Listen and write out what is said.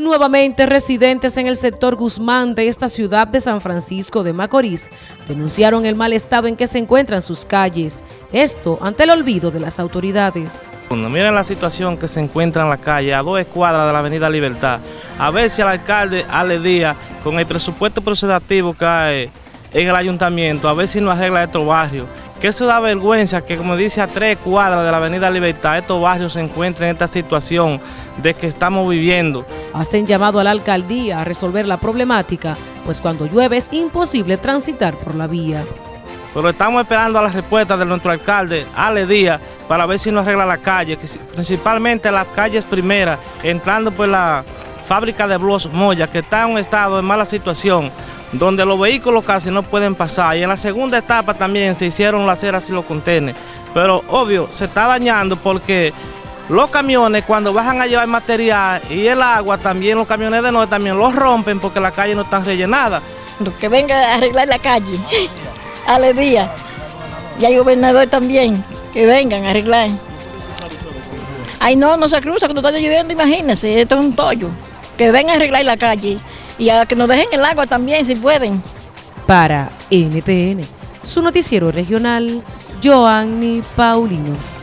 Nuevamente, residentes en el sector Guzmán de esta ciudad de San Francisco de Macorís denunciaron el mal estado en que se encuentran sus calles. Esto ante el olvido de las autoridades. miren la situación que se encuentra en la calle, a dos escuadras de la avenida Libertad. A ver si el alcalde Ale Díaz, con el presupuesto procedativo que hay en el ayuntamiento, a ver si nos arregla estos barrios que eso da vergüenza que como dice a tres cuadras de la avenida Libertad, estos barrios se encuentren en esta situación de que estamos viviendo. Hacen llamado a la alcaldía a resolver la problemática, pues cuando llueve es imposible transitar por la vía. Pero estamos esperando a la respuesta de nuestro alcalde, Ale Díaz, para ver si nos arregla la calle, principalmente las calles primeras, entrando por la fábrica de Blos Moya, que está en un estado de mala situación donde los vehículos casi no pueden pasar. Y en la segunda etapa también se hicieron las aceras y los contenes. Pero obvio, se está dañando porque los camiones cuando bajan a llevar material y el agua también, los camiones de noche también los rompen porque la calle no está rellenada. Que venga a arreglar la calle, Ale Díaz, y hay gobernador también, que vengan a arreglar. Ay no, no se cruza cuando está lloviendo, imagínense, esto es un tollo. Que vengan a arreglar la calle y a que nos dejen el agua también si pueden. Para NTN, su noticiero regional, Joanny Paulino.